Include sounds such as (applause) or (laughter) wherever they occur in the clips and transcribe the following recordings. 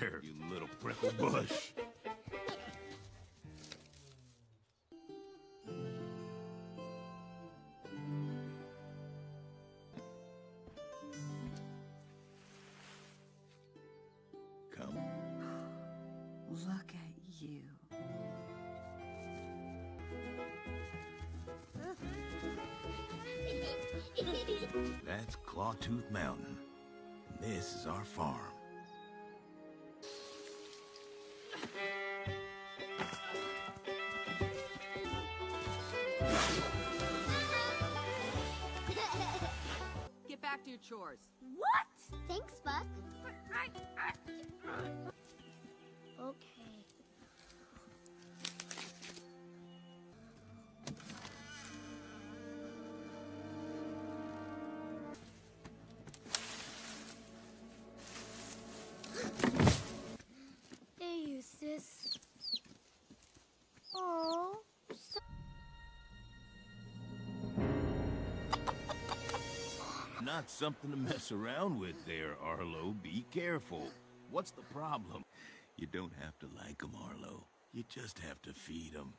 There, you little prickle bush. Come. Look at you. That's Clawtooth Mountain. This is our farm. Not something to mess around with there, Arlo. Be careful. What's the problem? You don't have to like 'em, Arlo. You just have to feed 'em.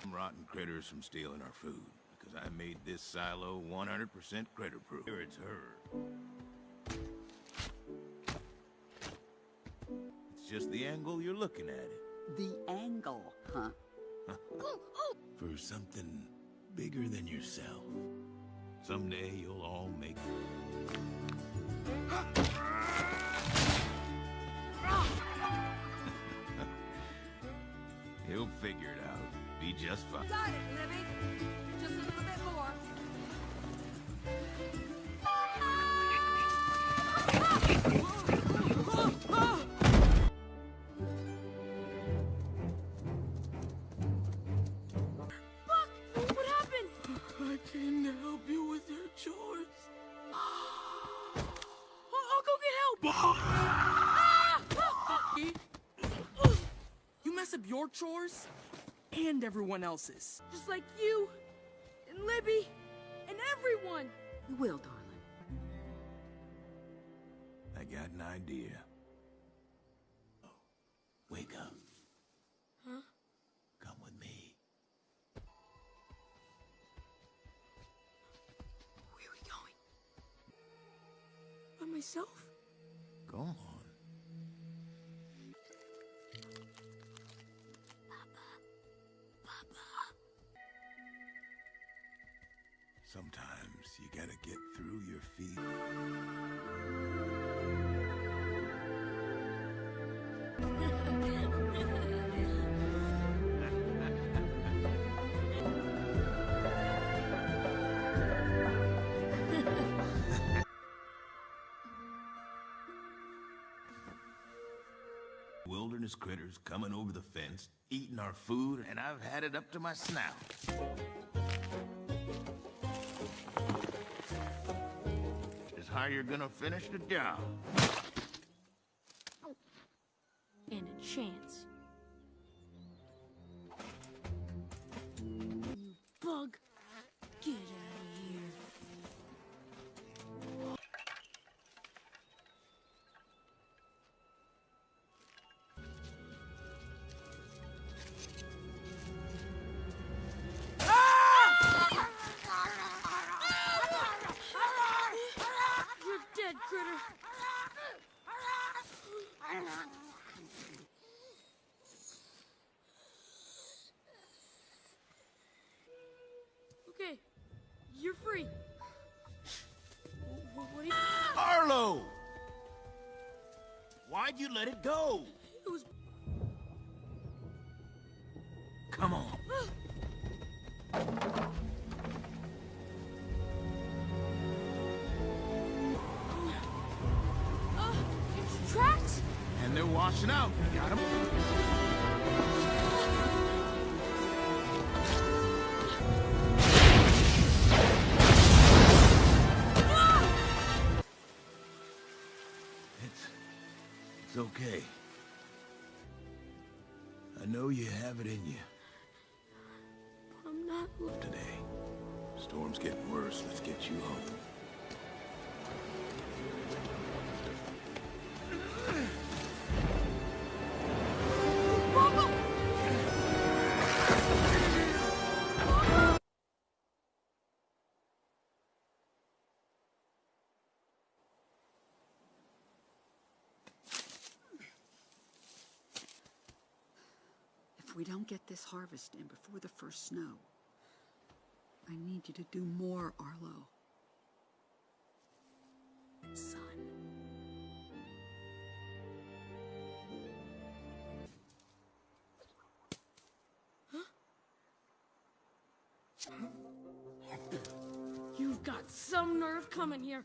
Some rotten critters from stealing our food, because I made this silo 100% critter-proof. Here it's her. It's just the angle you're looking at it. The angle, huh? (laughs) For something bigger than yourself. Someday you'll all make (laughs) He'll figure it out. Be just fine. Got it, Libby. Just a little bit more. Your chores and everyone else's. Just like you and Libby and everyone. You will, darling. I got an idea. Oh, wake up. Huh? Come with me. Where are we going? By myself? Go on. Sometimes you gotta get through your feet. Wilderness critters coming over the fence, eating our food, and I've had it up to my snout. How you're gonna finish the job. Okay, you're free. What, you... Arlo! Why'd you let it go? And they're washing out. It's... It's okay. I know you have it in you I'm not... today. Storm's getting worse. Let's get you home. Don't get this harvest in before the first snow, I need you to do more, Arlo. Son. You've got some nerve coming here.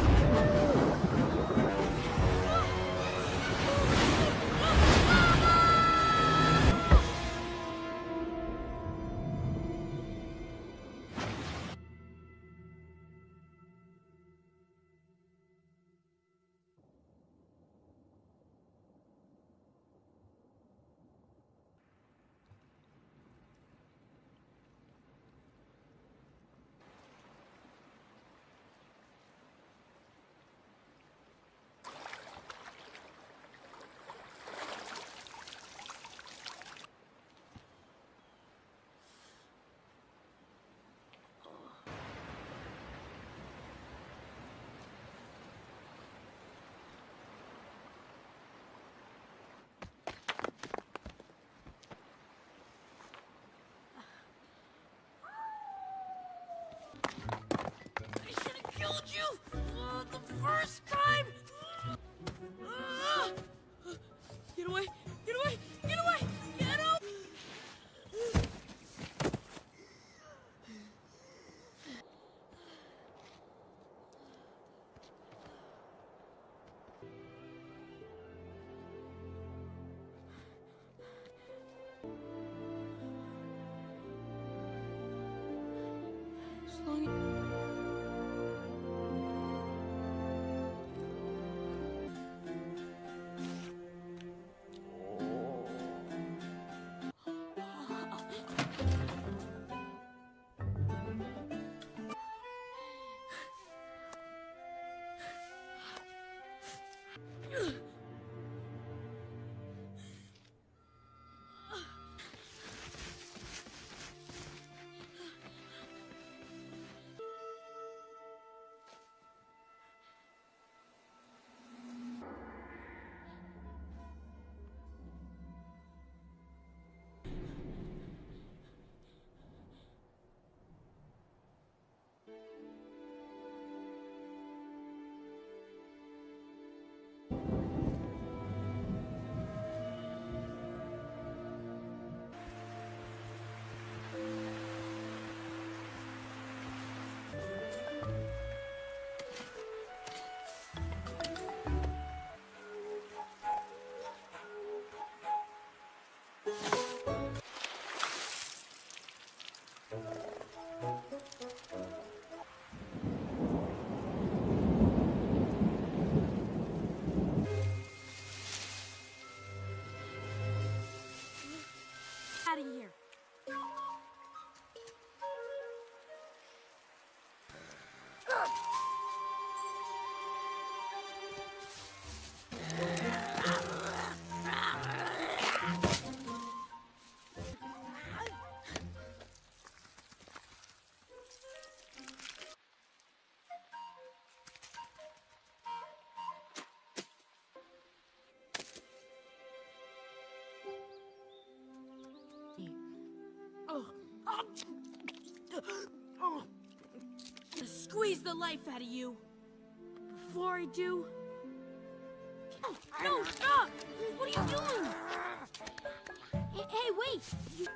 the first time. (gasps) Ugh! Oh. The life out of you. Before I do. No, stop! What are you doing? Hey, hey wait! You...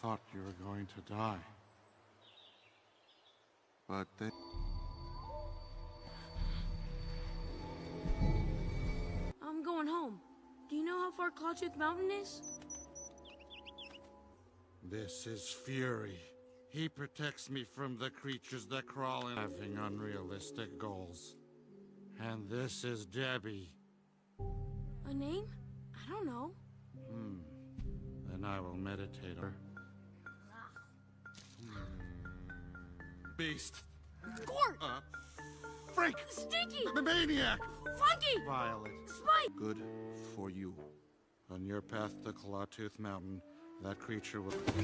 thought you were going to die. But they... I'm going home. Do you know how far Clawtooth Mountain is? This is Fury. He protects me from the creatures that crawl in having unrealistic goals. And this is Debbie. A name? I don't know. Hmm. Then I will meditate on her. Beast. Gort! Uh, Freak! Stinky! The maniac! Funky! Violet. Spike! Good for you. On your path to Clawtooth Mountain, that creature will. (laughs)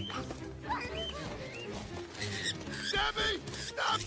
Debbie! Stop!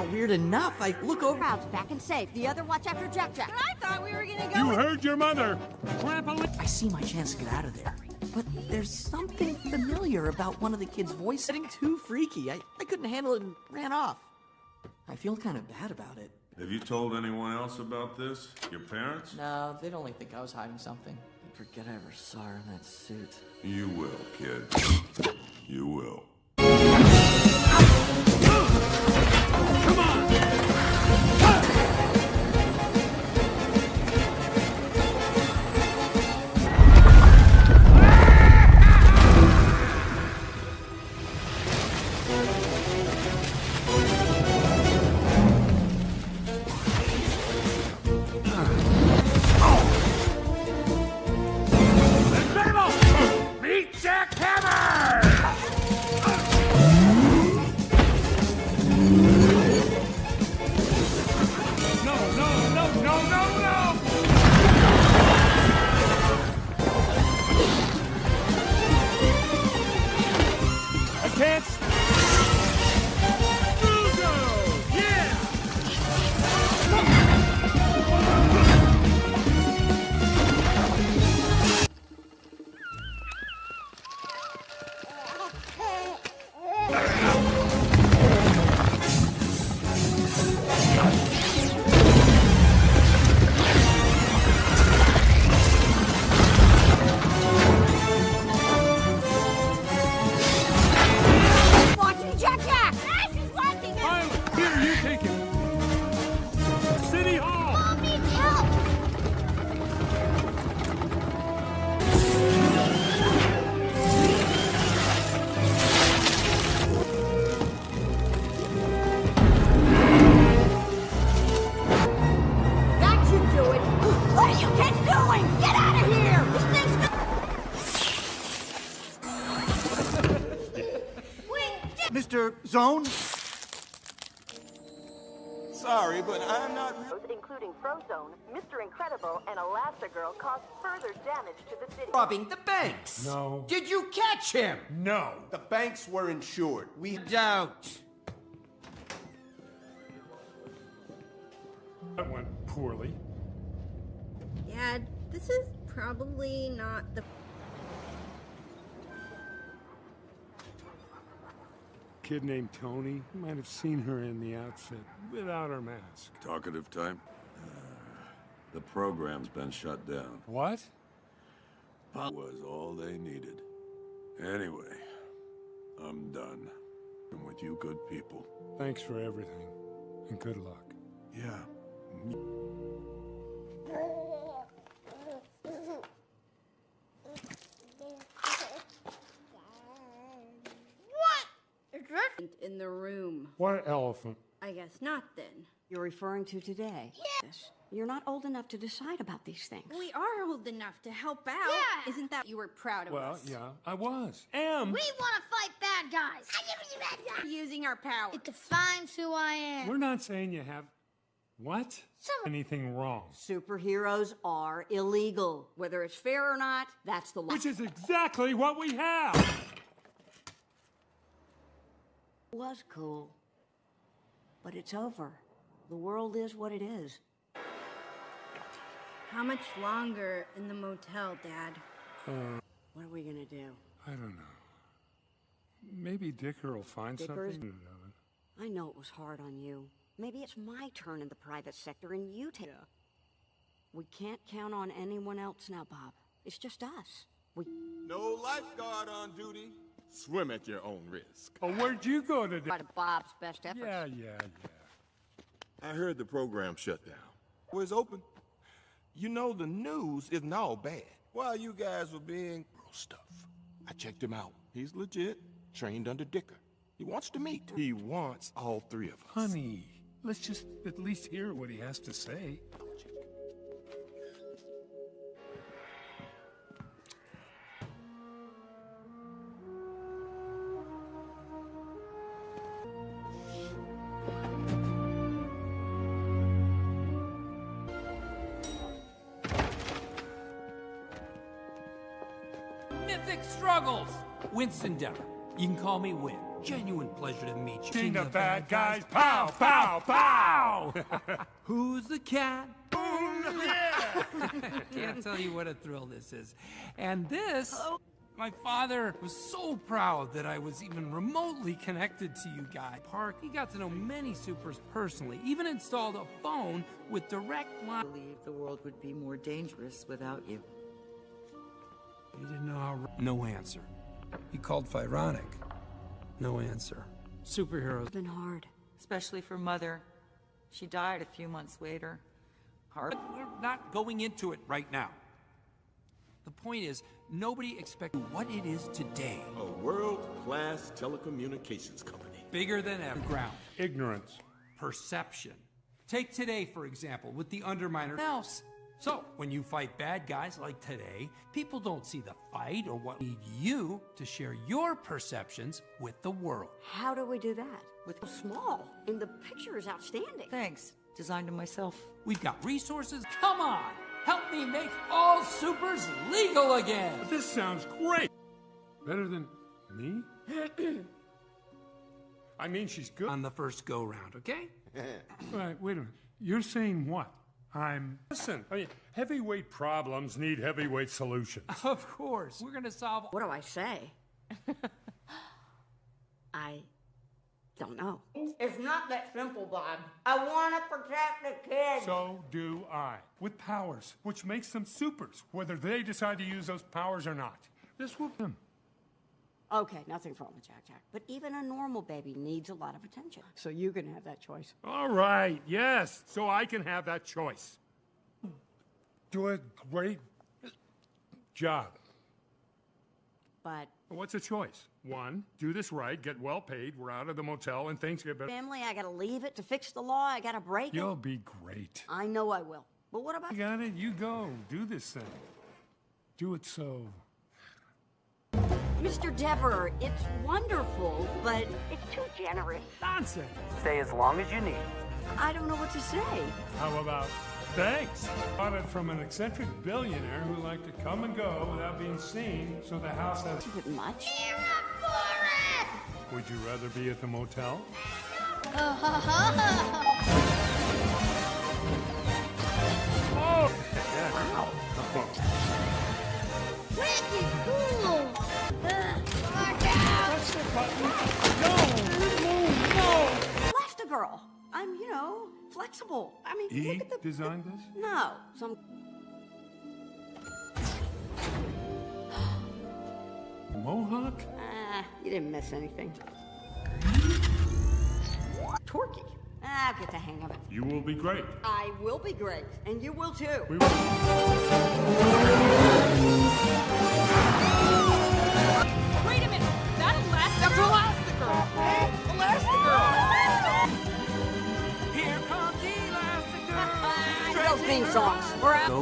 Aren't weird enough, I look over. Crowd's back and safe. The other watch after Jack Jack. I thought we were gonna go. You heard your mother. Grandpa. I see my chance to get out of there. But there's something familiar about one of the kids' voice setting too freaky. I, I couldn't handle it and ran off. I feel kind of bad about it. Have you told anyone else about this? Your parents? No, they'd only think I was hiding something. I forget I ever saw her in that suit. You will, kid. You will. Incredible! Take it. City Hall. Mom needs help! That should do it! What are you kids doing? Get out of here! This thing's (laughs) Mr. Zone? Sorry, but I'm not. including Frozone, Mr. Incredible, and Elastigirl caused further damage to the city. Robbing the banks. No. Did you catch him? No. The banks were insured. We Doubt. That went poorly. Dad, this is probably not the. Kid named Tony. You might have seen her in the outfit without her mask. Talkative time? Uh, the program's been shut down. What? That was all they needed. Anyway, I'm done. I'm with you good people. Thanks for everything. And good luck. Yeah. In the room. What elephant? I guess not then. You're referring to today? Yes. You're not old enough to decide about these things. We are old enough to help out. Yeah. Isn't that you were proud of Well, us? Well, yeah, I was. Am. We want to fight bad guys. I give you bad guys. Using our power. It defines who I am. We're not saying you have. What? Some- Anything wrong. Superheroes are illegal. Whether it's fair or not, that's the law. Which is exactly what we have! Was cool. But it's over. The world is what it is. How much longer in the motel, Dad? Uh, what are we gonna do? I don't know. Maybe Dicker will find Dicker's- something. I know it was hard on you. Maybe it's my turn in the private sector and you take. We can't count on anyone else now, Bob. It's just us. We. No lifeguard on duty. Swim at your own risk. Oh, where'd you go today? Try to Bob's best efforts. Yeah, yeah, yeah. I heard the program shut down. Was open. You know the news isn't all bad. While you guys were being real stuff, I checked him out. He's legit, trained under Dicker. He wants to meet. He wants all three of us. Honey, let's just at least hear what he has to say. Winston Deavor. You can call me Win. Genuine pleasure to meet you. King of bad guys, pow, pow, pow! (laughs) Who's the cat? Boom! (laughs) Can't tell you what a thrill this is. And this, my father was so proud that I was even remotely connected to you guys. Park, he got to know many supers personally, even installed a phone with direct line. I believe the world would be more dangerous without you. He didn't know how. No answer. He called Fironic. No answer. Superheroes. It's been hard. Especially for Mother. She died a few months later. Hard. But we're not going into it right now. The point is, nobody expected what it is today. A world-class telecommunications company. Bigger than ever. Ground. Ignorance. Perception. Take today, for example, with the Underminer else. So, when you fight bad guys like today, people don't see the fight or what need you to share your perceptions with the world. How do we do that? With small, and the picture is outstanding. Thanks. Designed it myself. We've got resources. Come on! Help me make all supers legal again! This sounds great! Better than me? (clears throat) I mean, she's good. On the first go round, okay? Right, wait a minute. You're saying what? I'm. Listen, oh, I mean, heavyweight problems need heavyweight solutions. (laughs) Of course. We're gonna solve. What do I say? (laughs) I don't know. It's not that simple, Bob. I want to protect the kids. So do I. With powers, which makes them supers, whether they decide to use those powers or not. This will them. Okay, nothing's wrong with Jack Jack. But even a normal baby needs a lot of attention. So you can have that choice. All right, yes, so I can have that choice. Do a great job. But What's a choice? One, do this right, get well paid, we're out of the motel, and things get better. family, I gotta leave it to fix the law. I gotta break You'll it. be great. I know I will. But what about You got it? You go. Do this thing. Do it so. Mr. Deavor? It's wonderful, but it's too generous. Nonsense. Stay as long as you need. I don't know what to say. How about thanks? Bought it from an eccentric billionaire who liked to come and go without being seen, so the house has. Is it much? Would you rather be at the motel? (laughs) Oh! Wicked No! Elastigirl. I'm, you know, flexible. I mean, He look at the. designed this? No, some. (gasps) Mohawk? Ah, you didn't miss anything. Torquey. Ah, I'll get the hang of it. You will be great. I will be great, and you will too. We will. Wait a minute! That Elastigirl? That's Elastigirl!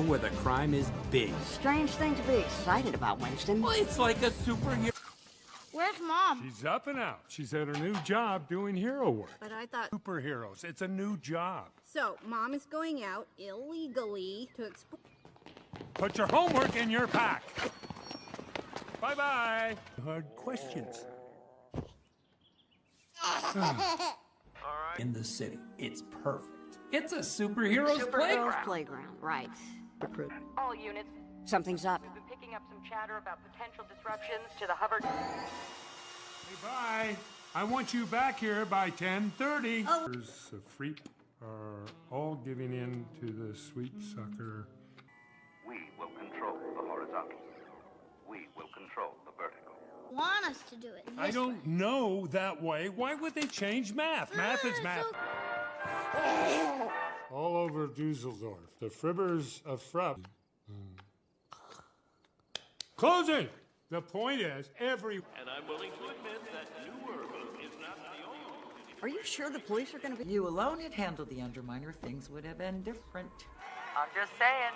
Where the crime is big. Strange thing to be excited about, Winston. Well, it's like a superhero. Where's mom? She's up and out. She's at her new job doing hero work. But I thought. Superheroes. It's a new job. So, mom is going out illegally to explore. Put your homework in your pack. Bye bye. Hard questions. (laughs) Ah. In the city. It's perfect. It's a superhero's Superheroes playground. playground, right. All units, Something's up. we've been picking up some chatter about potential disruptions to the hover. Hey, bye. I want you back here by 10:30. Oh. There's a freak are all giving in to the sweet sucker. We will control the horizontal. We will control the vertical. Want us to do it. I don't know that way. Why would they change math? Math is ah, math. All over Dusseldorf. The Fribbers of Frupp. Closing! The point is, every. And I'm willing to admit that New Urbem is not the only. Are you sure the police are gonna be. You alone had handled the Underminer, things would have been different. I'm just saying.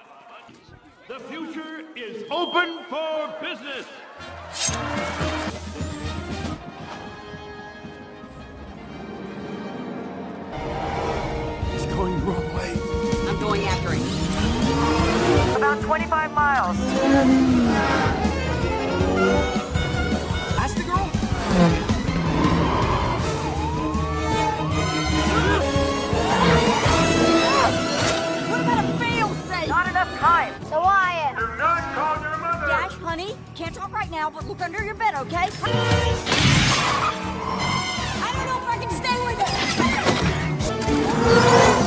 The future is open for business. Him. About 25 miles. That's girl? What about a fail-safe? Not enough time. So I am. Do not call your mother. Dash, honey, can't talk right now, but look under your bed, okay? I don't know if I can stay with it.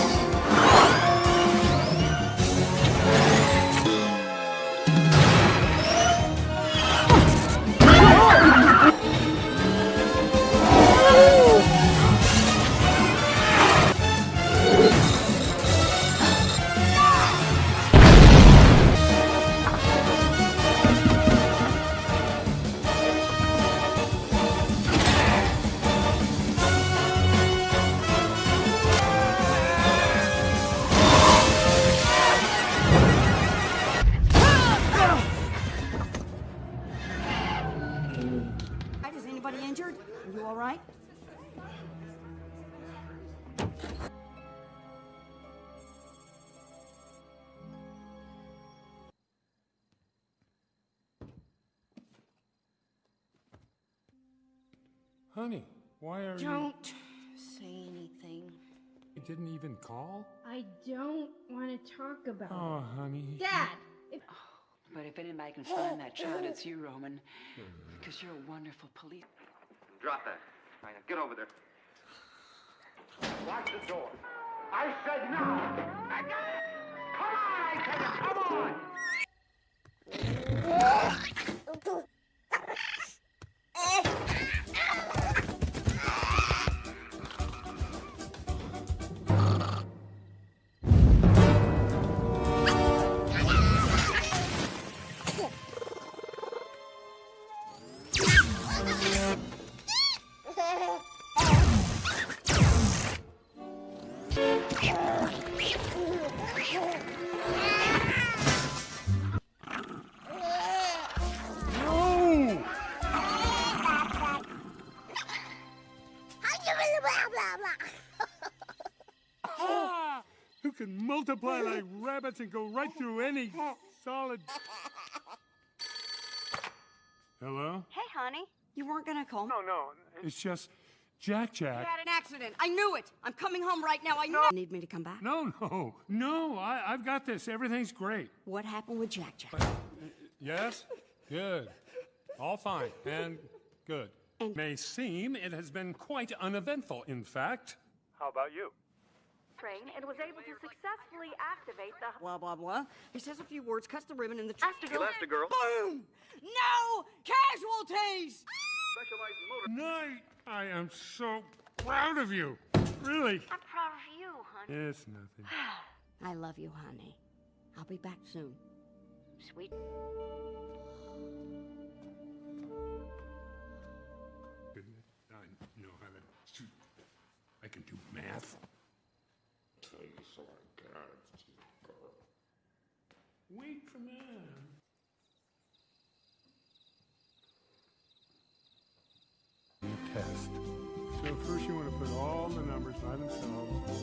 Honey, why are you. Don't say anything. You didn't even call? I don't want to talk about oh, it. Oh, honey. Dad! If, oh, But if anybody can find that child, it's you, Roman. (sighs) Because you're a wonderful police. Drop that. All right, now get over there. Lock the door. I said no! I got it! Come on, I said it! Come on! Can multiply like rabbits and go right through any solid. Hello? Hey, honey. You weren't gonna call me? No, no. It's just Jack Jack. You Jack. had an accident. I knew it. I'm coming home right now. I know. Need me to come back? No, no, no. I, I've got this. Everything's great. What happened with Jack Jack? Uh, yes? Good. All fine and good. And- May seem it has been quite uneventful, in fact. How about you? Train and was able to successfully activate the. Blah, blah, blah. He says a few words, cuts the ribbon in the. Elastigirl. Boom! No casualties! Specialized motor. Night! I am so proud of you. Really. I'm proud of you, honey. It's nothing. (sighs) I love you, honey. I'll be back soon. Sweet. Goodness, I know how to shoot. I can do math. Wait for man. Test. So first you want to put all the numbers by themselves.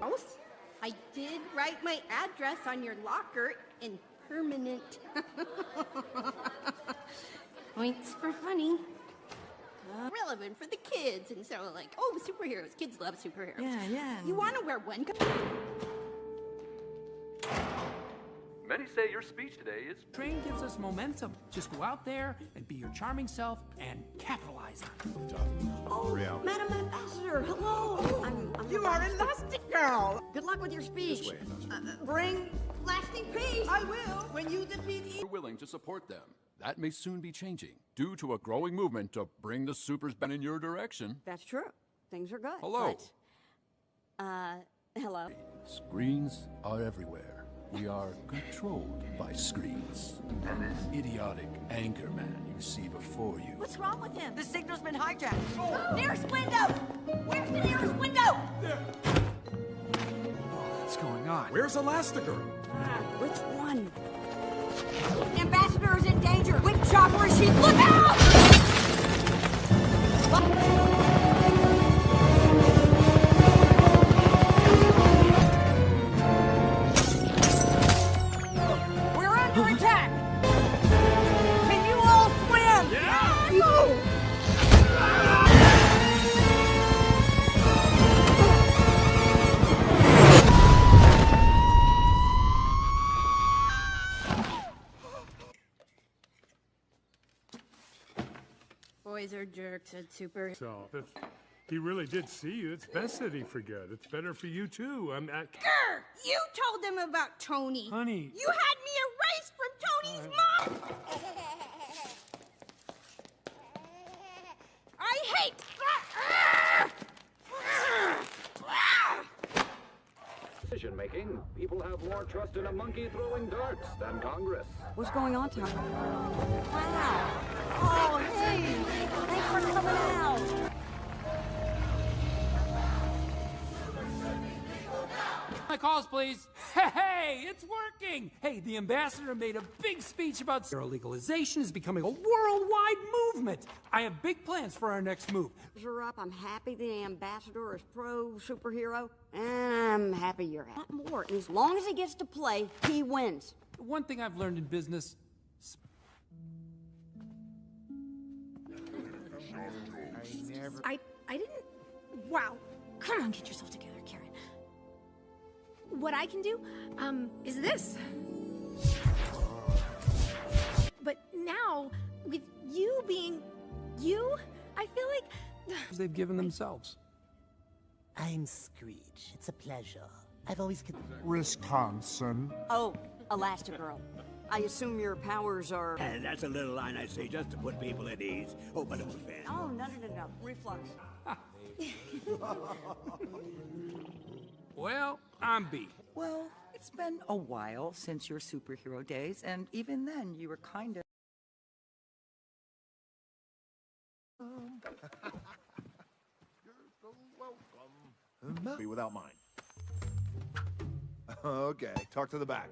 House? I did write my address on your locker in permanent. (laughs) Points for funny. Uh, relevant for the kids, and so like, oh, superheroes. Kids love superheroes. Yeah, yeah. You want to wear one? Many say your speech today is Train gives us momentum. Just go out there and be your charming self and capitalize on it. Oh, Madam Ambassador, hello. I'm, I'm You are Elastigirl. Good luck with your speech. Uh, bring lasting peace. I will when you defeat We're willing to support them. That may soon be changing due to a growing movement to bring the supers back in your direction. That's true. Things are good. Hello. but, uh, (laughs) hello. Screens are everywhere. We are controlled by screens. And this idiotic anchor man you see before you. What's wrong with him? The signal's been hijacked. Nearest window. Where's the nearest window? What's going on? Where's Elastigirl? Which one? The ambassador is in danger. Which chopper is she? Look out! Are jerks at super. So, if he really did see you, it's best that he forget. It's better for you too. I'm at. Grr! You told them about Tony. Honey. You had me erased from Tony's mom. I hate. Ah, ah, ah, Decision making, people have more trust in a monkey throwing darts than Congress. What's going on, Tom? Wow. Oh, hey. Thanks for coming out. My calls, please. Hey, it's working. Hey, the ambassador made a big speech about zero legalization is becoming a worldwide movement. I have big plans for our next move. You're up. I'm happy the ambassador is pro superhero. And I'm happy you're happy. Want more. And as long as he gets to play, he wins. One thing I've learned in business I I didn't. Wow. Come on, get yourself together, Karen. What I can do, um, is this. But now, with you being you, I feel like (sighs) they've given themselves. I'm Screech. It's a pleasure. I've always con- Wisconsin. Oh, Elastigirl. I assume your powers are. And that's a little line I say just to put people at ease. Oh, but I'm a fan. Oh, no, no, no, no. Reflux. (laughs) Well, I'm B. Well, it's been a while since your superhero days, and even then you were kind of. Be without mine. (laughs) Okay, talk to the back.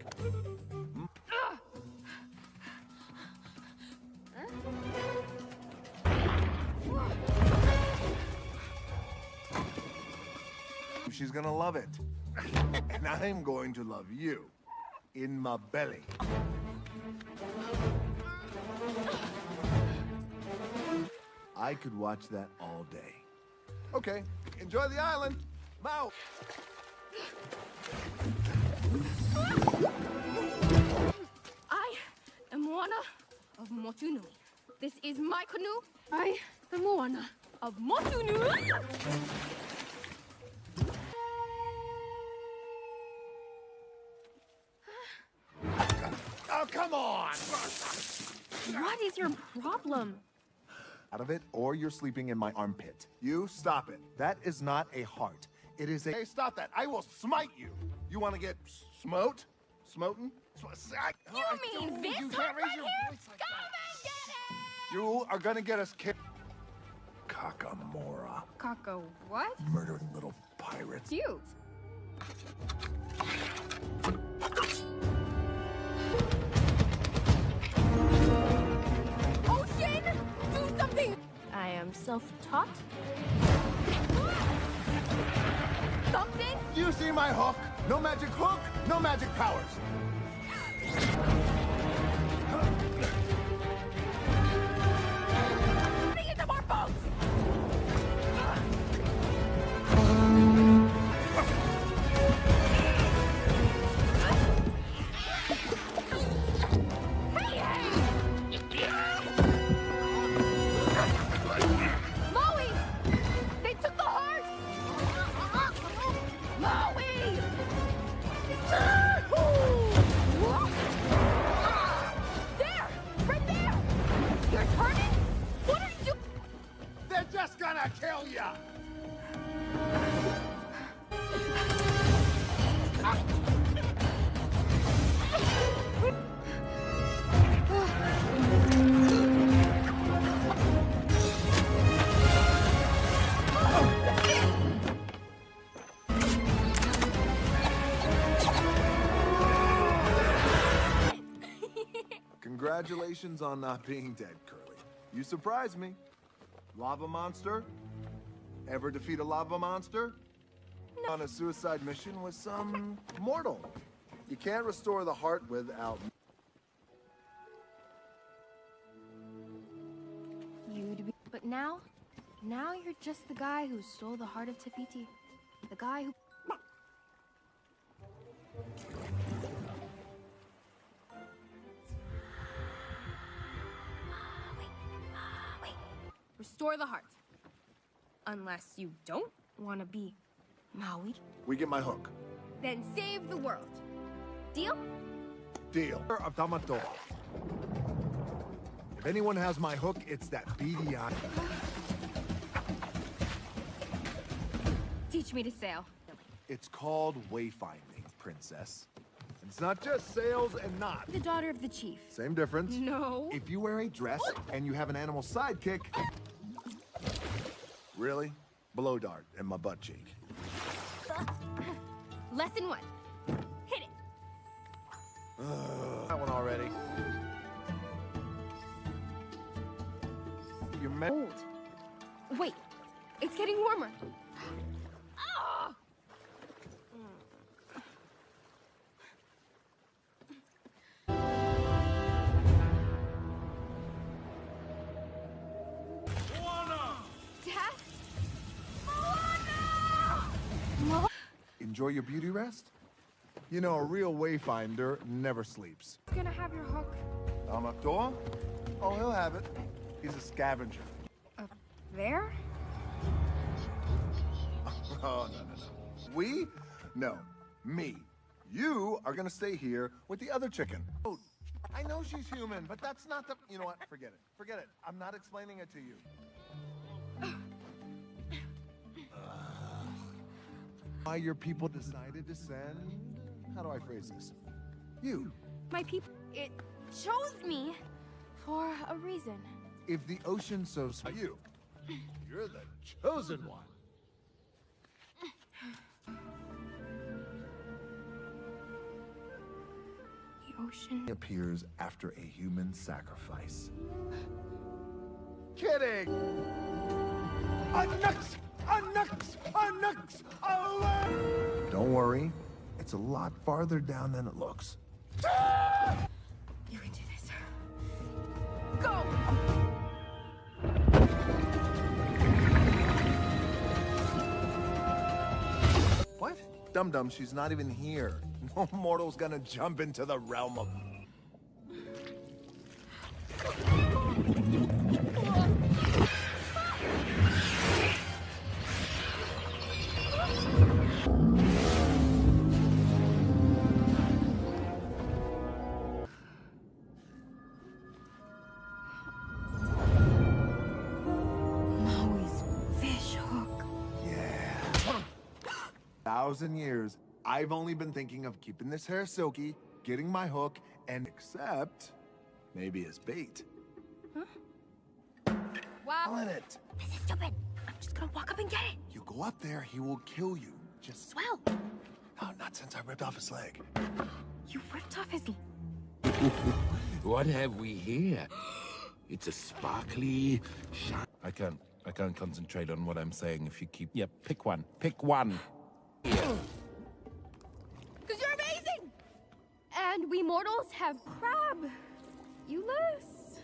She's gonna love it. (laughs) and I'm going to love you. In my belly. I could watch that all day. Okay, enjoy the island. I'm out. I am Moana of Motunui. This is my canoe. I am Moana of Motunui. Come on! What is your problem? Out of it, or you're sleeping in my armpit. You stop it. That is not a heart. It is a. Hey, stop that! I will smite you. You want to get smote? Smoten? Sm- I- You I- mean this you heart can't raise right your here? voice like that. You are gonna get us kicked. Kakamora. Kako, what? Murdering little pirates. Cute. I am self-taught. Something? You see my hook? No magic hook, no magic powers. Congratulations on not being dead, Curly. You surprised me. Lava monster? Ever defeat a lava monster? On a suicide mission with some mortal. You can't restore the heart without. You'd be. But now, now you're just the guy who stole the heart of Te Fiti. The guy who. Restore the heart. Unless you don't want to be Maui, We get my hook. then save the world. Deal? Deal. Of Tamatoa. If anyone has my hook, it's that beady eye. Teach me to sail. It's called wayfinding, princess. It's not just sails and knots. The daughter of the chief. Same difference. No. If you wear a dress and you have an animal sidekick. Really? Blow dart in my butt cheek. (laughs) Lesson one. Hit it. that one already. You met. Old. Wait. It's getting warmer. Enjoy your beauty rest? You know, a real wayfinder never sleeps. He's Gonna have your hook. Tamatoa? Oh, he'll have it. He's a scavenger. Up There? (laughs) Oh, no, no, no. We? No. Me. You are gonna stay here with the other chicken. Oh, I know she's human, but that's not the. You know what? Forget it. Forget it. I'm not explaining it to you. Why your people decided to send. How do I phrase this? You. My people. It chose me for a reason. If the ocean so sp- you, you're the chosen one. The ocean. appears after a human sacrifice. Kidding! Unux! Unux! Away! Don't worry, it's a lot farther down than it looks. You can do this. Go! What? Dum Dum, she's not even here. No (laughs) mortal's gonna jump into the realm of. Thousand years, I've only been thinking of keeping this hair silky, getting my hook, and except maybe as bait. Huh? Wow. On it. This is stupid. I'm just gonna walk up and get it. You go up there, he will kill you. Just Swell. no, not since I ripped off his leg. (gasps) You ripped off his. (laughs) What have we here? (gasps) It's a sparkly, shiny. I can't. I can't concentrate on what I'm saying if you keep. Yeah, pick one. Pick one. Because you're amazing! And we mortals have crab. You less.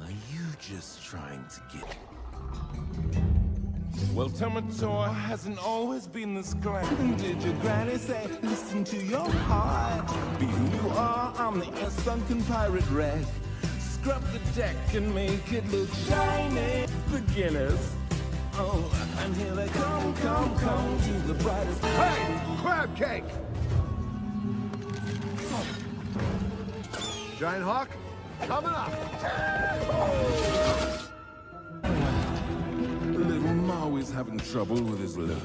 Are you just trying to get? Well, Tamatoa hasn't always been this grand. Did your granny say, listen to your heart? Be who you are, I'm the sunken pirate wreck. Scrub the deck and make it look shiny. Beginners. Oh, and here they come, come, come to the brightest. Hey, crab cake! Giant Hawk, coming up! Little Maui's having trouble with his look.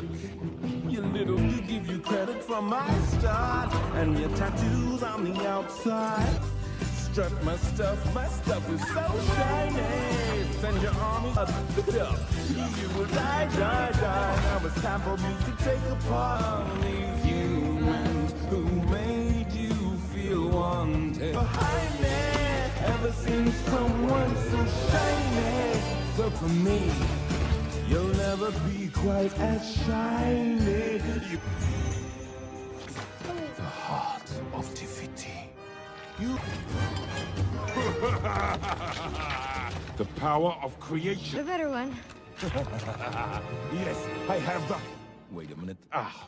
You little, you give you credit from my start, and your tattoos on the outside. Strut my stuff, my stuff is so shiny. Send your army up. You will die, die, die. Now it's time for me to take apart these humans who made you feel wanted. Behind me, ever seen someone so shiny? So for me, you'll never be quite as shiny. You... The heart of Te Fiti. You. (laughs) the power of creation. The better one. (laughs) yes, I have the. Wait a minute. Ah.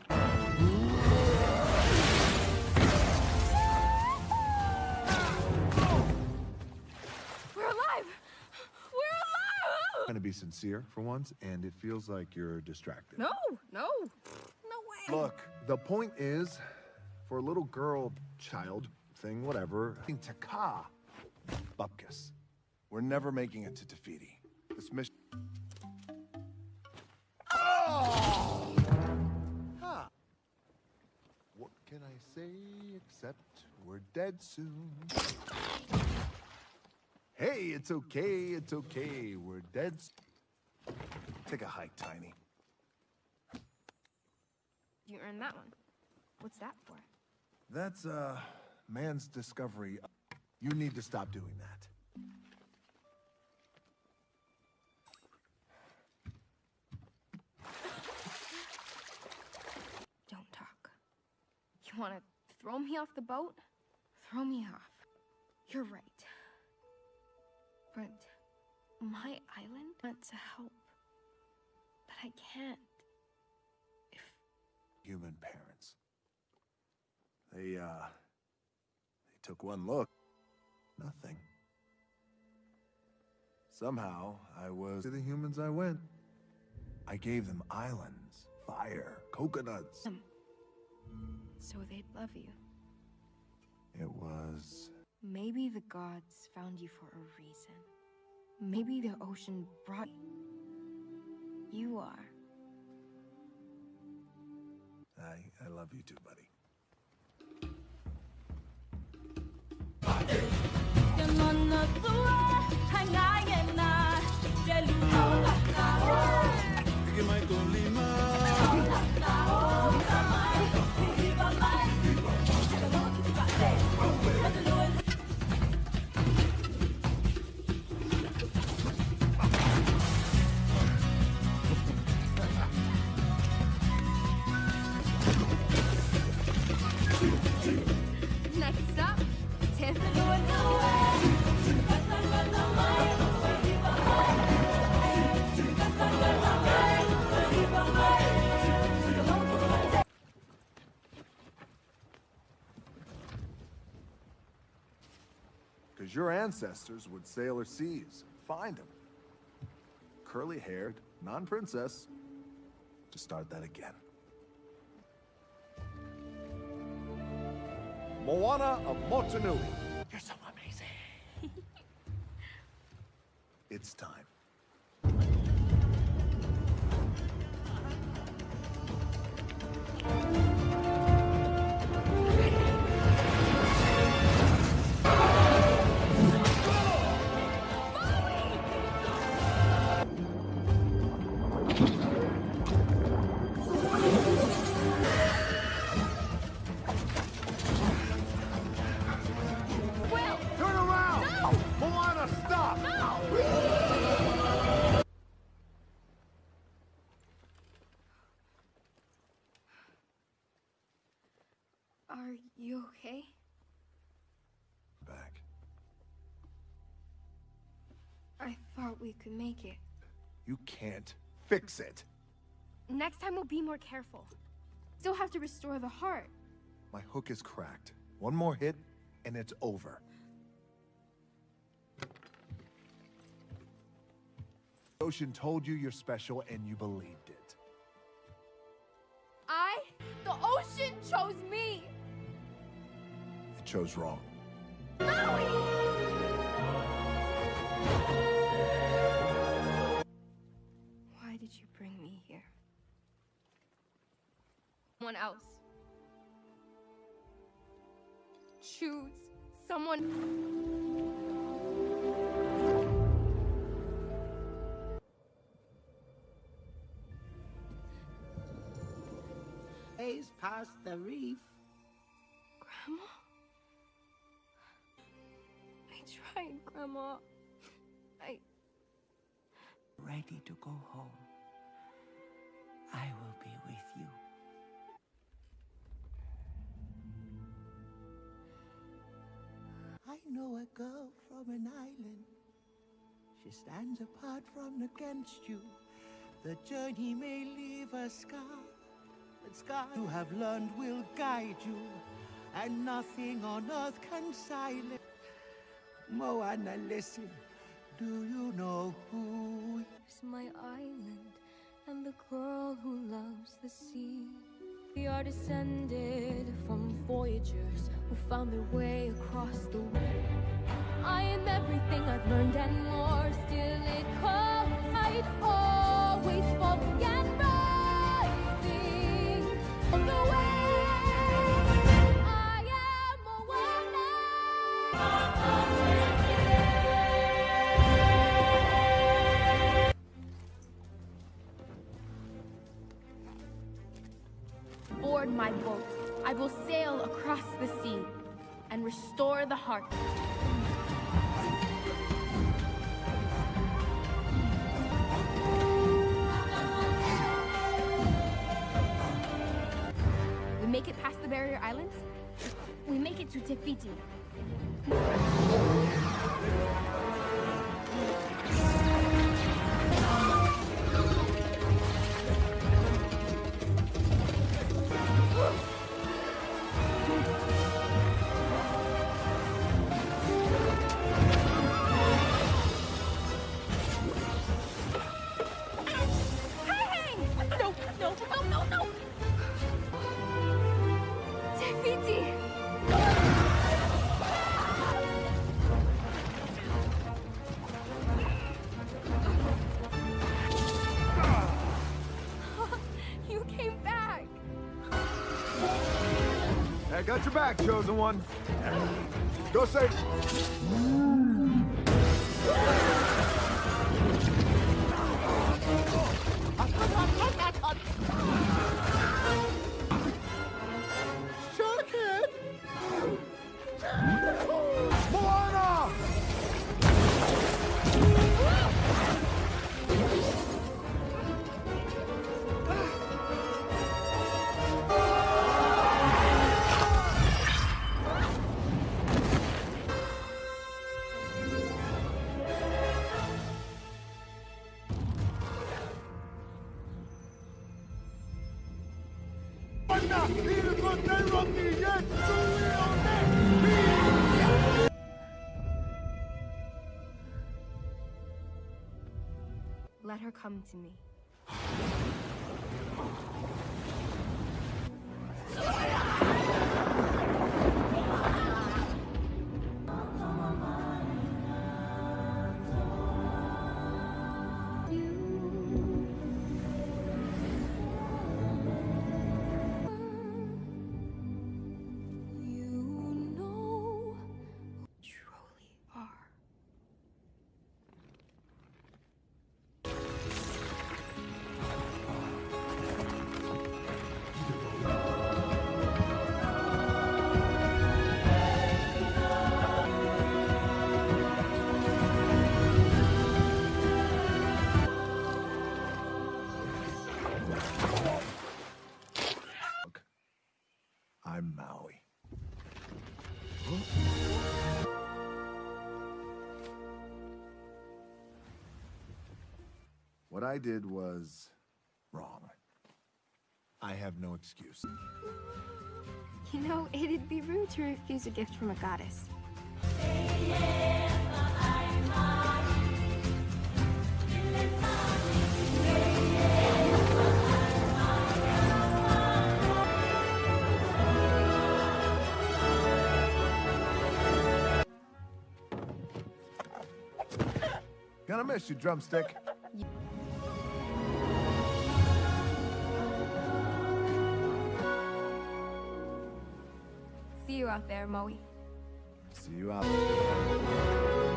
We're alive! We're alive! I'm gonna be sincere for once, and it feels like you're distracted. No, no, no way. Look, the point is, for a little girl, child, thing, whatever, Te Ka, Bupkis. We're never making it to Te Fiti. This mission. Oh! Huh. What can I say except we're dead soon? Hey, it's okay, it's okay. We're dead. Take a hike, Tiny. You earned that one. What's that for? That's, uh, man's discovery. You need to stop doing that. Don't talk. You want to throw me off the boat? Throw me off. You're right. But my island wants to help. But I can't. Human parents. They, uh, they took one look. Nothing. Somehow, I was to the humans I went. I gave them islands, fire, coconuts. Um, So they'd love you. It was Maybe the gods found you for a reason. Maybe the ocean brought you. You are. I, I love you too, buddy. Next your ancestors would sail our seas, find them. Curly haired, non princess. To start that again. Moana of Motunui. You're so amazing. (laughs) It's time. (laughs) Are you okay? Back. I thought we could make it. You can't fix it. Next time we'll be more careful. Still have to restore the heart. My hook is cracked. One more hit, and it's over. Ocean told you you're special, and you believed it. I, the ocean, chose me. It chose wrong. Why did you bring me here? Someone else. Choose someone. Days past the reef. Grandma? Grandma. I. Ready to go home. I will be with you. I know a girl from an island. She stands apart from against you. The journey may leave a scar, but scars you have learned will guide you, and nothing on earth can silence. Moana, listen. Do you know who? Here's my island and the girl who loves the sea. We are descended from voyagers who found their way across the world. I am everything I've learned and more. Still, it. I'd always rising on the way. Restore the heart. We make it past the barrier islands. We make it to Te Fiti. Back, chosen one. Go safe. I did was wrong. I have no excuse. You know, it'd be rude to refuse a gift from a goddess. Gonna miss you, drumstick. See you out there, Moe. See you out. It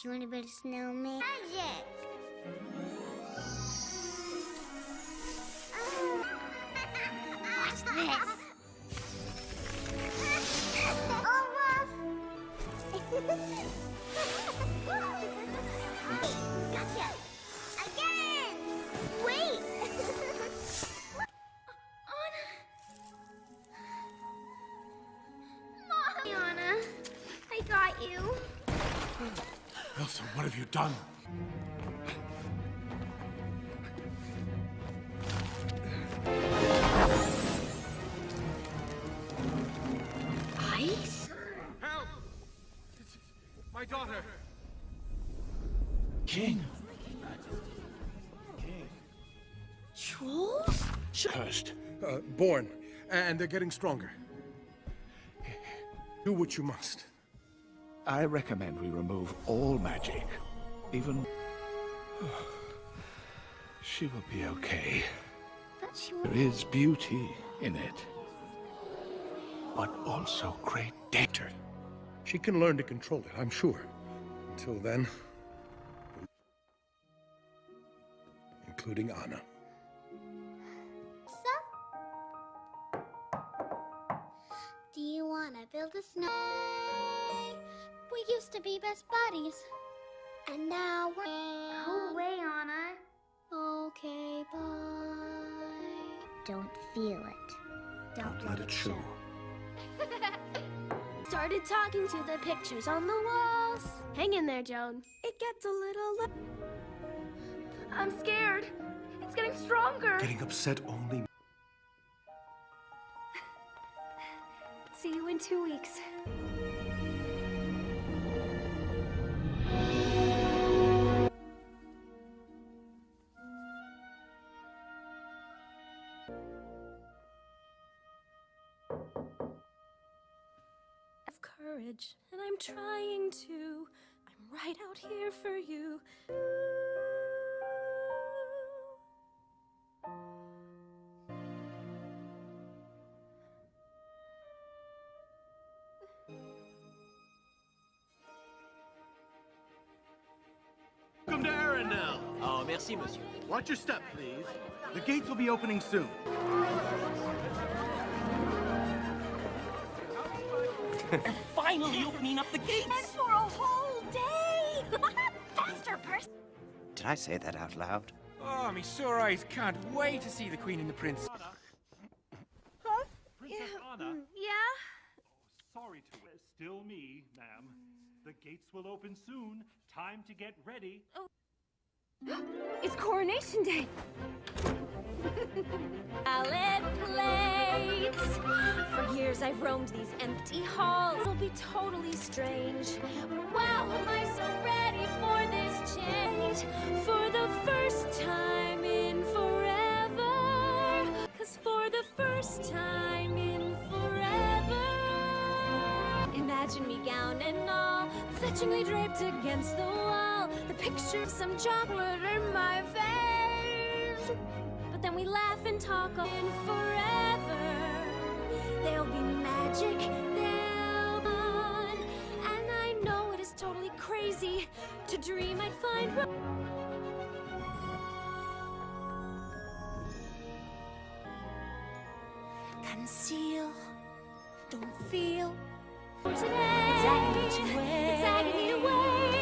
Do you want to build a snowman? Magic! Done? Ice? Help! My daughter! King. Trolls? Cursed. Uh, born. And they're getting stronger. Do what you must. I recommend we remove all magic. Even... (sighs) She will be okay. But she There is beauty in it. But also great danger. She can learn to control it, I'm sure. Until then... Including Anna. Do you want to build a snow? We used to be best buddies. And now we're. Go away, Anna. Okay, bye. Don't feel it. Don't, Let it show. (laughs) Started talking to the pictures on the walls. Hang in there, Joan. It gets a little. I'm scared. It's getting stronger. Getting upset only... (laughs) See you in two weeks. Have courage, and I'm trying to. I'm right out here for you. Welcome to Arendelle. Oh, merci. Merci, monsieur. Watch your step, please. The gates will be opening soon. Finally opening up the gates! And for a whole day! (laughs) Faster, person! Did I say that out loud? Oh, me sore eyes can't wait to see the Queen and the Prince. Anna. Huh? Princess yeah. Anna. mm, Yeah? Sorry to it's still me, ma'am. The gates will open soon. Time to get ready. (gasps) It's coronation day. Salad plates. For years I've roamed these empty halls. It'll be totally strange. Wow, am I so ready for this change? For the first time in forever. Cause for the first time in forever. Imagine me gown and all, fetchingly draped against the wall. The picture of some chocolate in my face. But then we laugh and talk in forever. There'll be magic, there'll be fun. And I know it is totally crazy to dream I'd find. Conceal. Don't feel. For today, It's agony. It's agony wait.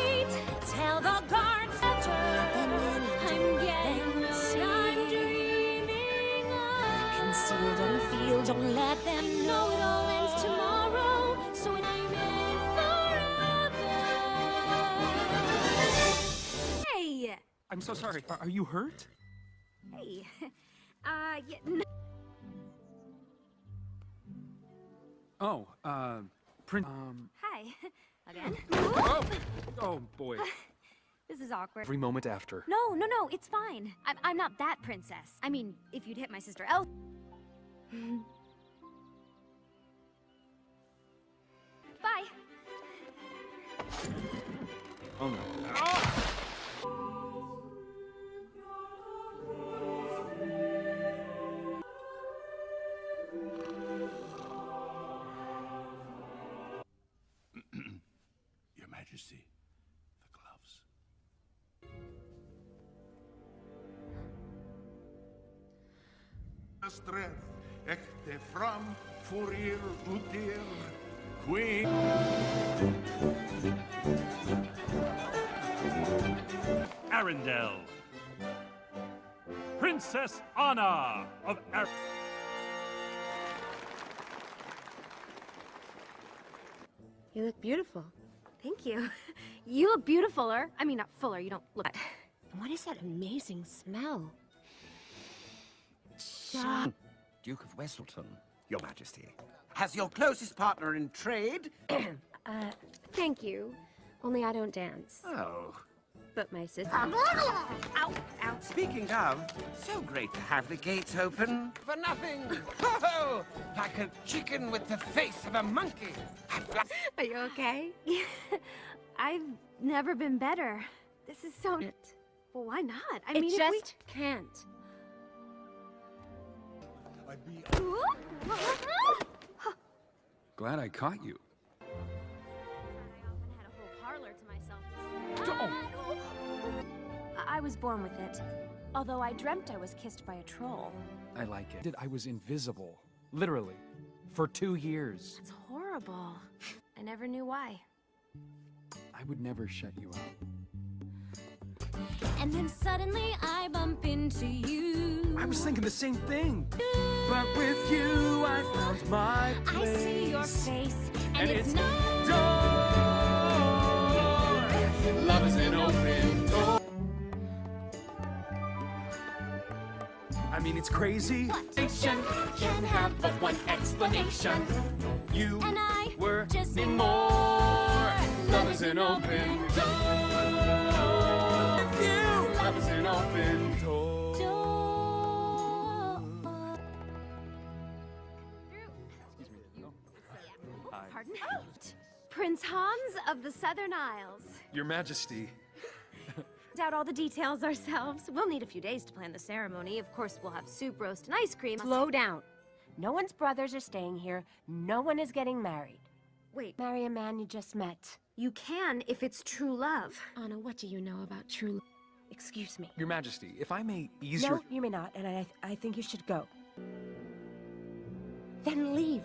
Tell the guards after. I'm getting Then I'm dreaming of. Conceal. Don't feel. Don't let them know it all ends tomorrow, so when I'm in forever. Hey, I'm so sorry. Are, are you hurt? hey, (laughs) uh, yeah, n- Oh, uh, Prince. Um. hi, (laughs) again. Oh, oh boy. (laughs) This is awkward. Every moment after. No, no, no, it's fine. I'm, I'm not that princess. I mean, if you'd hit my sister El. (laughs) Bye. Oh no. Your Strength, ecte fram, furir, utir, queen. Arendelle. Princess Anna of Ar- You look beautiful. Thank you. (laughs) You look beautifuler. I mean, not fuller. You don't look. What is that amazing smell? Shut. Duke of Weselton, Your Majesty. Has your closest partner in trade? (clears throat) Uh, thank you. Only I don't dance. Oh. But my sister. Ow! Ow! Speaking of, so great to have the gates open. For nothing. (laughs) Ho ho! like a chicken with the face of a monkey. (laughs) Are you okay? (laughs) I've never been better. This is so. Well, why not? I It mean, if just we can't. I'd be Glad I caught you. parlor to myself. I- I was born with it. Although I dreamt I was kissed by a troll. I like it. I was invisible. Literally. For two years. It's horrible. I never knew why. I would never shut you out. And then suddenly I bump into you. I was thinking the same thing. But with you, I found my place. I see your face, and, And it's, it's no. Love is an open door. I mean, it's crazy. Nation can have but one explanation. You and I were just more. Love is an open door. Prince Hans of the Southern Isles. Your Majesty. (laughs) Out all the details ourselves. We'll need a few days to plan the ceremony. Of course, we'll have soup, roast, and ice cream. Slow down. No one's brothers are staying here. No one is getting married. Wait. Marry a man you just met. You can if it's true love. Anna, what do you know about true love? Excuse me. Your Majesty, if I may ease your... No, you may not, and I, I think you should go. Then leave.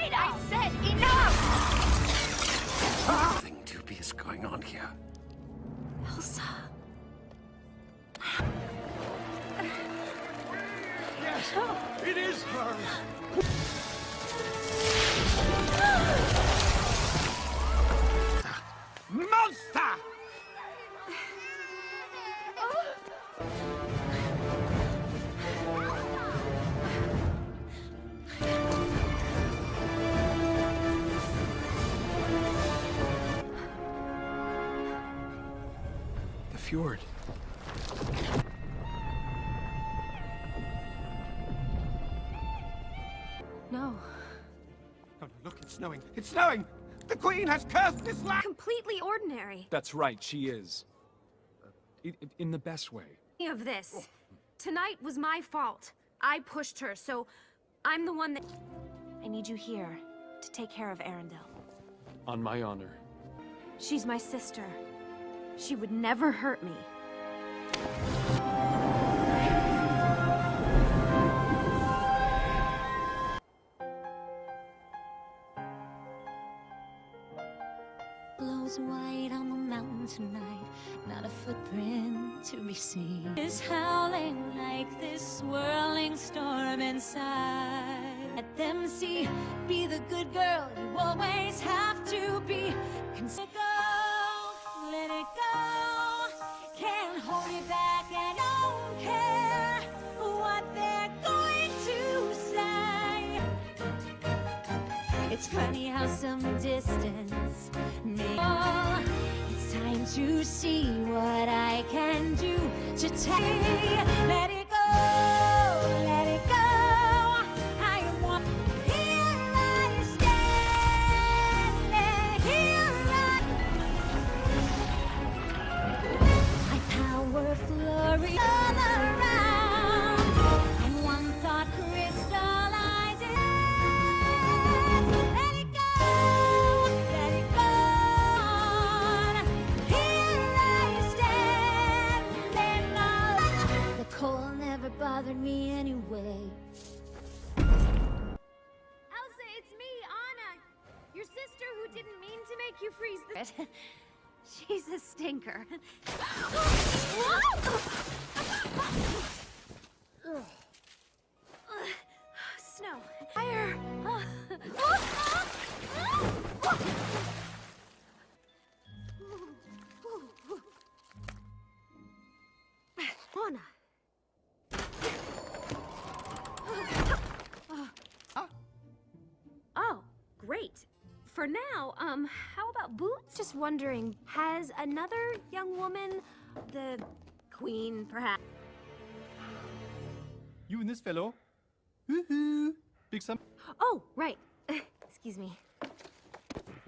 Afraid of? I said enough! Something dubious going on here. Elsa. Yes, it is her. Monster! Fjord. No. Oh, no, look, it's snowing. It's snowing! The Queen has cursed this land! Completely ordinary. That's right, she is. Uh, I- i- in the best way. Of this. Tonight was my fault. I pushed her, so I'm the one that. I need you here to take care of Arendelle. On my honor. She's my sister. She would never hurt me. Blows white on the mountain tonight, not a footprint to be seen. Is howling like this swirling storm inside. Let them see, be the good girl you always have to be. Consider It's funny how some distance may. It's time to see what I can do to take. Let it go, the. (laughs) She's a stinker. (sighs) Snow. Fire. (sighs) (gasps) Oh, great. For now, um, about boots? Just wondering, has another young woman, the queen, perhaps? You and this fellow. Woohoo! Big some. Oh, right. (laughs) Excuse me.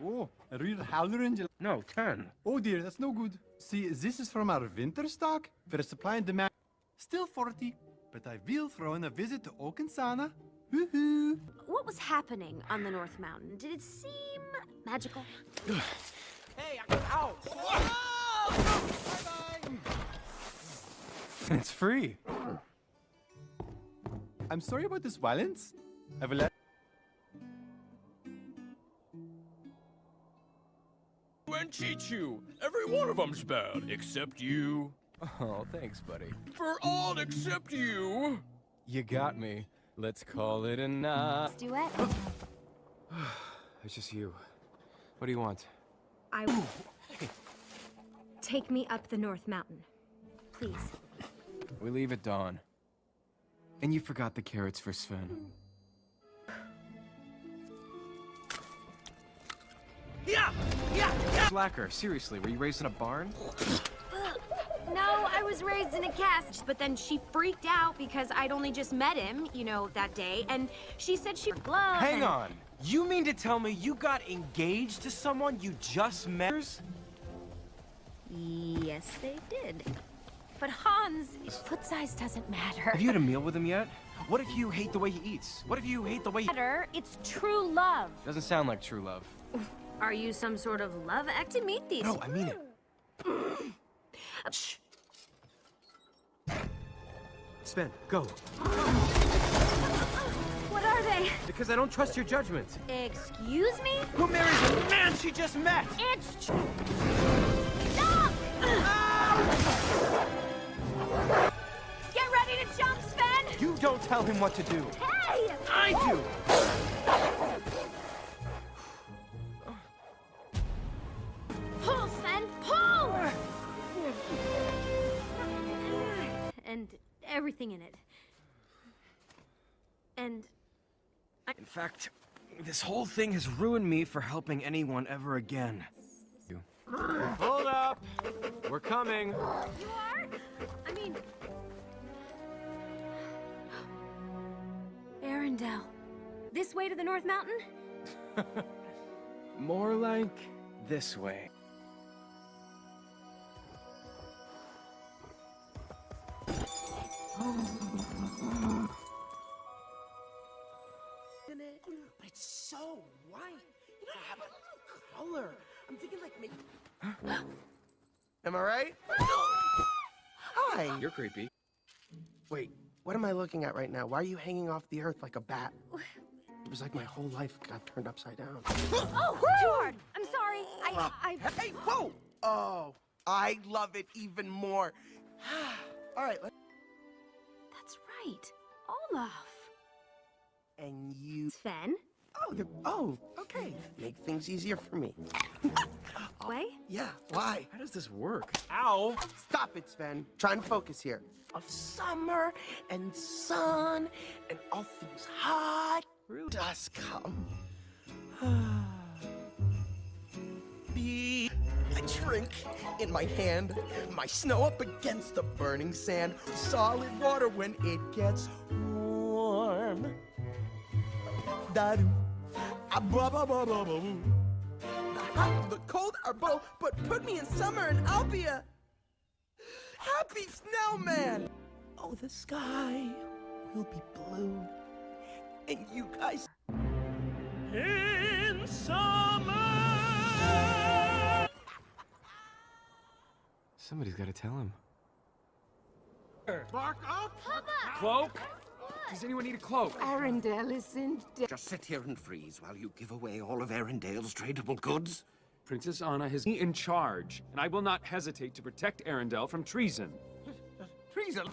Oh, a real howler angel. No, turn. Oh dear, that's no good. See, this is from our winter stock. Where supply and demand still 40. But I will throw in a visit to Oaken's sauna. Woohoo! What was happening on the North Mountain? Did it seem magical? Hey, I ow! It's free. I'm sorry about this violence. I will let. And Chichu. Every one of them's bad, except you. Oh, thanks, buddy. For all except you. You got me. Let's call it a night. Let's do it. (sighs) It's just you. What do you want? I. Take me up the North Mountain. Please. We leave at dawn. And you forgot the carrots for Sven. Yeah! Yeah! Yeah! Slacker, seriously, were you raised in a barn? (laughs) No, I was raised in a cast, but then she freaked out because I'd only just met him, you know, that day, and she said she glove. Hang and- on! You mean to tell me you got engaged to someone you just met? Yes, they did. But Hans, foot size doesn't matter. Have you had a meal with him yet? What if you hate the way he eats? What if you hate the way he... Matter, it's true love. Doesn't sound like true love. Are you some sort of love act to meet these? No, I mean it. Shh. Sven, go. What are they? Because I don't trust your judgment. Excuse me? Who marries the man she just met? It's... Stop! Get ready to jump, Sven! You don't tell him what to do. Hey! I do! And everything in it. And In fact, this whole thing has ruined me for helping anyone ever again. Hold up! We're coming. You are? I mean... (gasps) Arendelle. This way to the North Mountain? (laughs) More like this way. But it's so white. You don't have a color. I'm thinking like maybe. (gasps) Am I right? (gasps) Hi. You're creepy. Wait, what am I looking at right now? Why are you hanging off the earth like a bat? It was like my whole life got turned upside down. (gasps) Oh, too hard. I'm sorry. I, I... Hey, whoa! Oh, I love it even more. (sighs) All right, let That's right. Olaf. and you. Sven? Oh, the, oh, okay. Make things easier for me. (laughs) Way? Yeah, why? How does this work? Ow! Stop it, Sven. Try and focus here. Of summer and sun and all things hot. Really? Does come. (sighs) Be a drink in my hand, my snow up against the burning sand, solid water when it gets warm. Da-doo. Ah, ba ba ba ba ba boo. The hot, the cold are both, but put me in summer and I'll be a happy snowman. Oh, the sky will be blue, and you guys in Somebody's got to tell him. Bark up! Cloak? Does anyone need a cloak? Arendelle is in Just sit here and freeze while you give away all of Arendelle's tradable goods. Princess Anna has me in charge, and I will not hesitate to protect Arendelle from treason. Treason?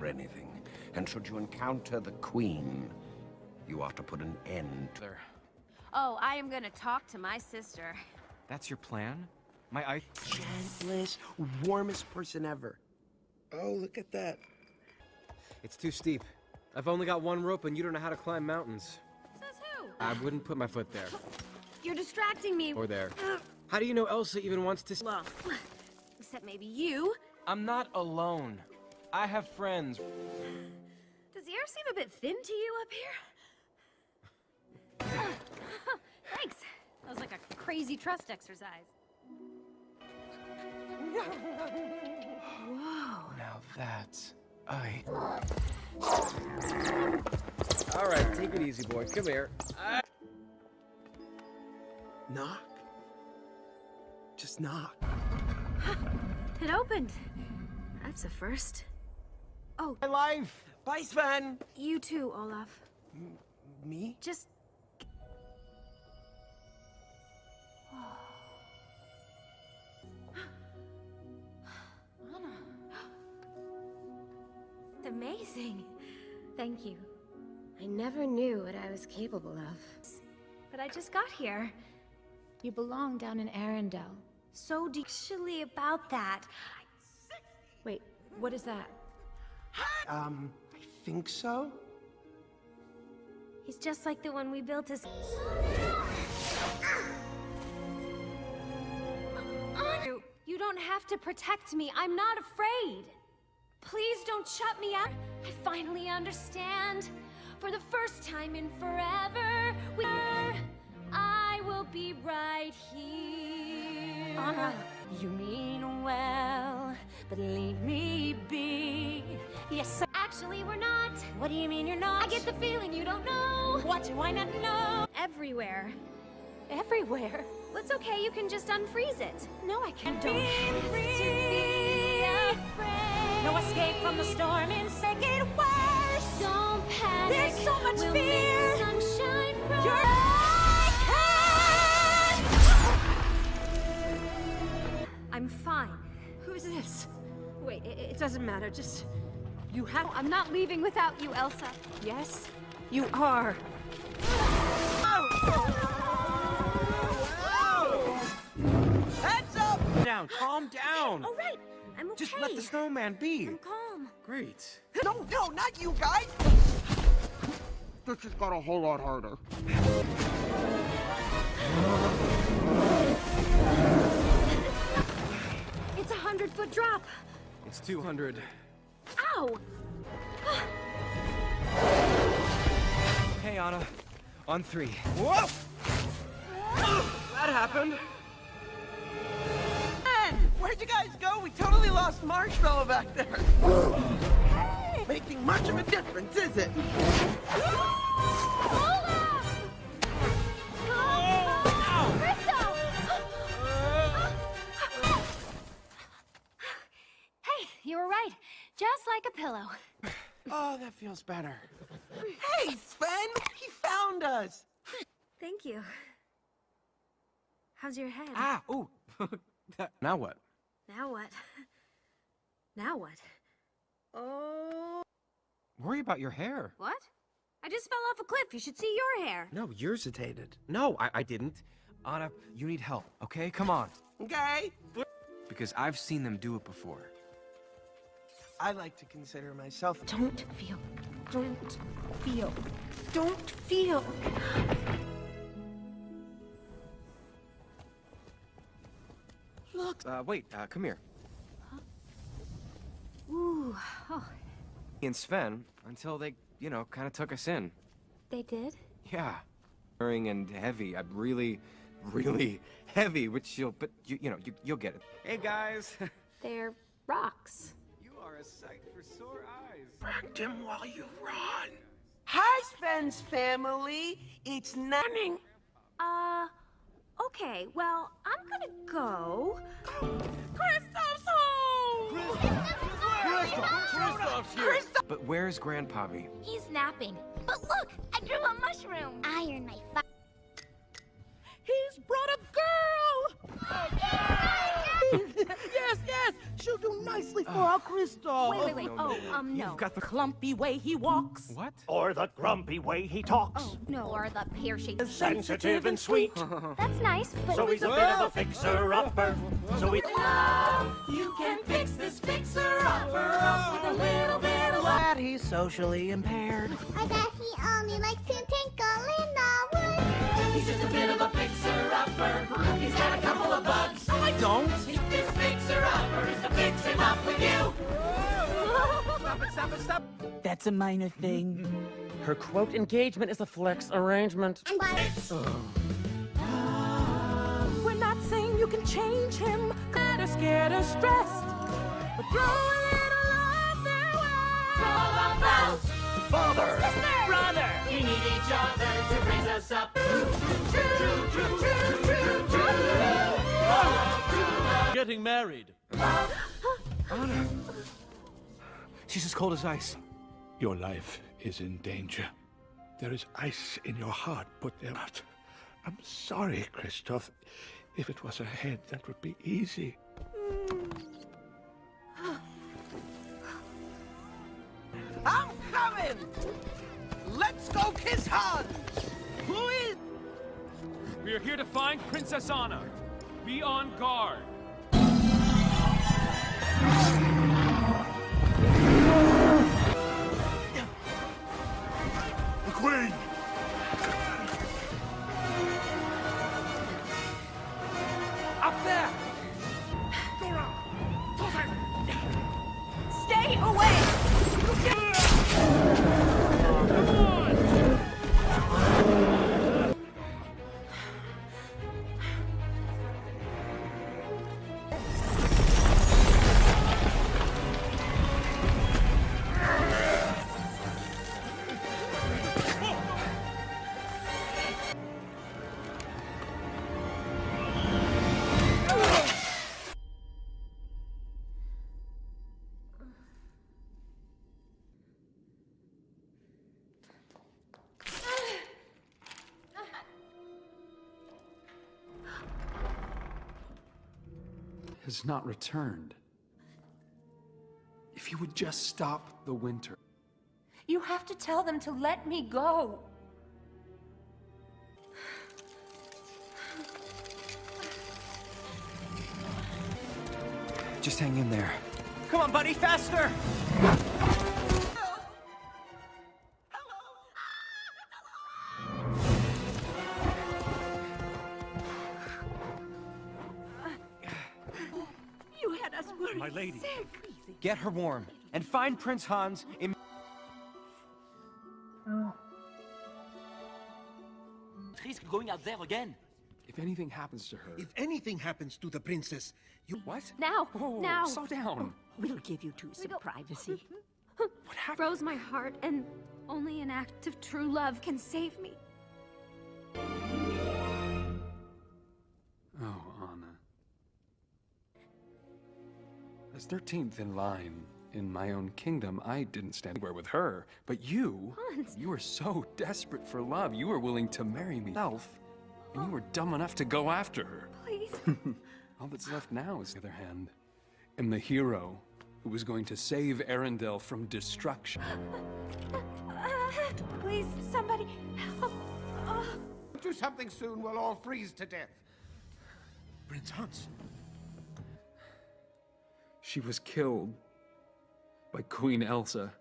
For anything, and should you encounter the Queen, you ought to put an end to There. Oh, I am gonna talk to my sister. That's your plan? My eye. gentlest, warmest person ever. Oh, look at that. It's too steep. I've only got one rope, and you don't know how to climb mountains. Says who? I wouldn't put my foot there. (laughs) You're distracting me. Or there. How do you know Elsa even wants to? s- Well, (laughs) except maybe you. I'm not alone. I have friends. Does the air seem a bit thin to you up here? (laughs) Thanks. That was like a crazy trust exercise. Whoa. Now that's I. All right, take it easy, boy. Come here. I... Knock. Just knock. (gasps) It opened. That's a first. Oh. My life. Bye, Sven. You too, Olaf. Me? Just. Anna. It's amazing. Thank you. I never knew what I was capable of. But I just got here. You belong down in Arendelle. So do actually about that. Wait, what is that? Um, I think so. He's just like the one we built as. You don't have to protect me. I'm not afraid. Please don't shut me out. I finally understand. For the first time in forever, we I will be right here. Anna, you mean well, but leave me be. Yes, actually, we're not. What do you mean you're not? I get the feeling you don't know What do I not know? Everywhere. Everywhere? It's okay, you can just unfreeze it. No, I can't. Don't have to be. No escape from the storm make it worse. Don't panic. There's so much we'll fear. sunshine I'm fine. Who's this? Wait, it, it doesn't matter. Just you have. I'm not leaving without you, Elsa. Yes, you are. Heads Down, calm down. All right, I'm okay. Just let the snowman be. I'm calm. Great. No, no, not you guys! This just got a whole lot harder. It's a hundred foot drop. It's 200. Ow! Hey, Anna. On three. Whoa! that happened. Man, where'd you guys go? We totally lost Marshmallow back there. (gasps) Making much of a difference, is it? Hey, you were right. Just like a pillow. Oh, that feels better. Hey, Sven! He found us! Thank you. How's your head? Ah, ooh. (laughs) now what? Now what? (laughs) Now what? Oh. Worry about your hair. What? I just fell off a cliff. You should see your hair. No, yours is hesitated. No, I, I didn't. Anna, you need help, okay? Come on. Okay. Because I've seen them do it before. I like to consider myself. Don't feel. Don't feel. Don't feel. Look. Uh, wait, uh, come here. Ooh. Oh, And Sven, until they, you know, kind of took us in. they did? Yeah. Boring and heavy. I'm really, really (laughs) heavy, which you'll, but you, you know, you, you'll get it. Hey, guys. (laughs) They're rocks. you are a sight for sore eyes. Protect him while you run. Hi, Sven's family. It's Nanning. Uh, okay, well, I'm gonna go. Kristoff's home! Kristoff's here! But where's Grandpappy? He's napping. But look, I grew a mushroom. I earned my fi- He's brought a girl! (laughs) yes, yes! She'll do nicely for our Crystal. Wait, wait, wait. Oh, um, no. You've got the clumpy way he walks. What? Or the grumpy way he talks. Oh, no. Or the pear-shaped. Sensitive and sweet. (laughs) That's nice, but. So he's a bit of a fixer-upper. So he... You can fix this fixer-upper up with a little bit of lad. He's socially impaired. I bet he only likes to tinkle in the woods. He's just a bit of a fixer-upper. He's got a couple of bugs. No, I don't. Up with you. Stop it, stop it, stop That's a minor thing. Her quote engagement is a flex arrangement. And why? We're not saying you can change him. Kinda scared or stressed. But throw a little love their way. All about Father! Sister! Brother! We need each other to raise us up. True, true, true, true, true, true. Getting married. (gasps) Anna. She's as cold as ice. Your life is in danger. There is ice in your heart, put there out. I'm sorry, Kristoff. If it was a head, that would be easy. I'm coming! Let's go kiss Hans! Who is... We are here to find Princess Anna. Be on guard. The has not returned. If you would just stop the winter. You have to tell them to let me go. Just hang in there. Come on, buddy, faster! Get her warm, and find Prince Hans in... Risk going out there again. If anything happens to her. If anything happens to the princess, you... What? Now, Oh, now. slow down. We'll give you two some privacy. (laughs) What happened? Froze my heart, and only an act of true love can save me. As 13th in line in my own kingdom, I didn't stand anywhere with her. But you, Hans. you were so desperate for love, you were willing to marry me. Self, and you were dumb enough to go after her. Please. (laughs) All that's left now is the other hand. Am the hero who was going to save Arendelle from destruction. Uh, uh, please, somebody help. Oh. Do something soon, we'll all freeze to death. Prince Hans. She was killed by Queen Elsa.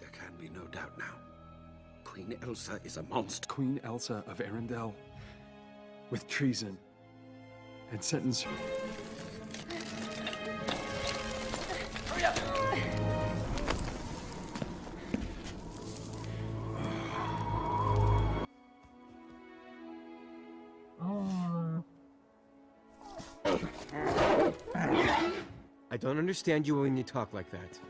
There can be no doubt now. Queen Elsa is a monster. Queen Elsa of Arendelle with treason and sentence her. Hurry up! I don't understand you when you talk like that.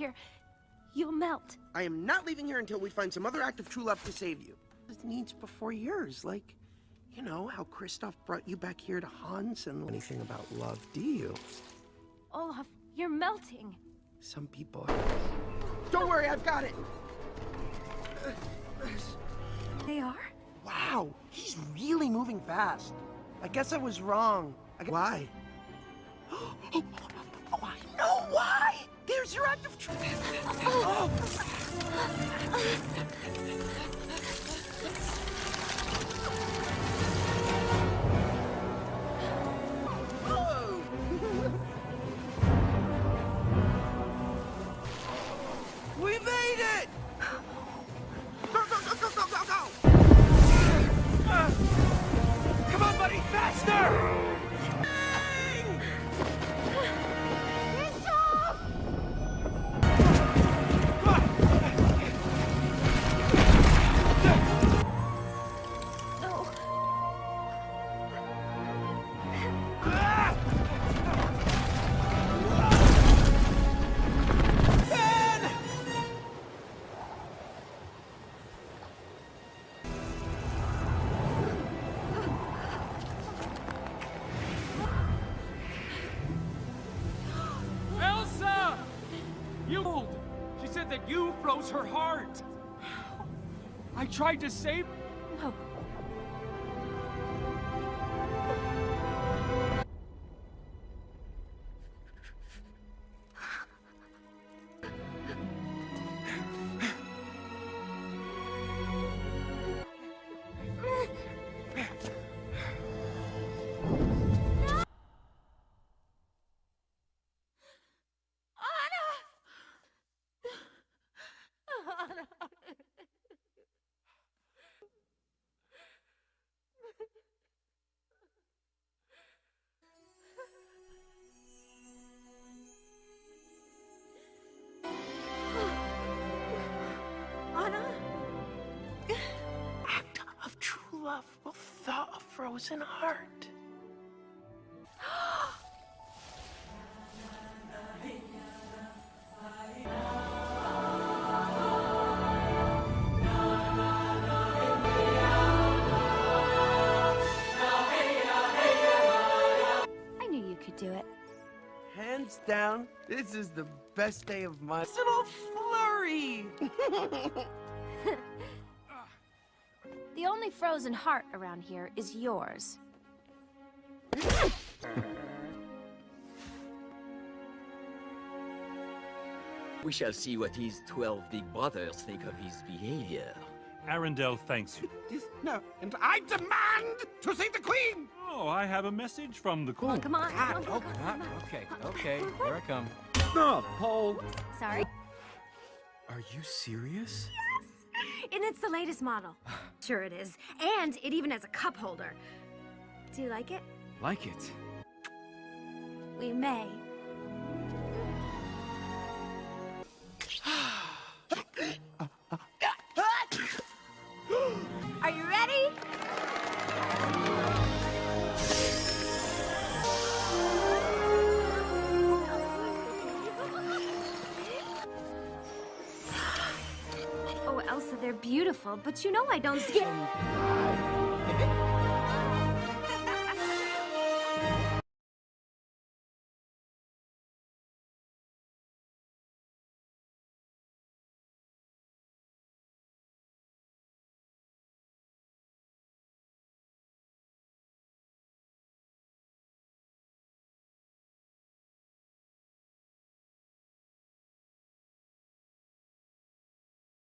Here, you'll melt. I am not leaving here until we find some other act of true love to save you. Needs before yours, like, you know, how Kristoff brought you back here to Hans and anything about love, do you? Olaf, you're melting. Some people. Don't worry, I've got it! They are? Wow, he's really moving fast. I guess I was wrong. I Why? (laughs) Oh, I know why! There's your act of truth. Oh. Oh. We made it! Go, go, go, go, go, go, go! Come on, buddy, faster! No. Elsa! You She said that you froze her heart. I tried frozen heart. (gasps) hands down, this is the best day of my little flurry. (laughs) frozen heart around here is yours. We shall see what his twelve big brothers think of his behavior. Arendelle thanks you. (laughs) No, and I demand to see the queen. Oh, I have a message from the queen. Come on, come on, come on, Ah, come on. okay, okay, here I come. No, Paul. Sorry. Are you serious? And it's the latest model. (sighs) Sure it is. And it even has a cup holder. Do you like it? Like it. We may. Beautiful, but you know I don't skip.